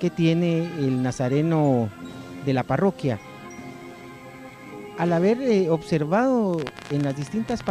que tiene el nazareno de la parroquia. Al haber eh, observado en las distintas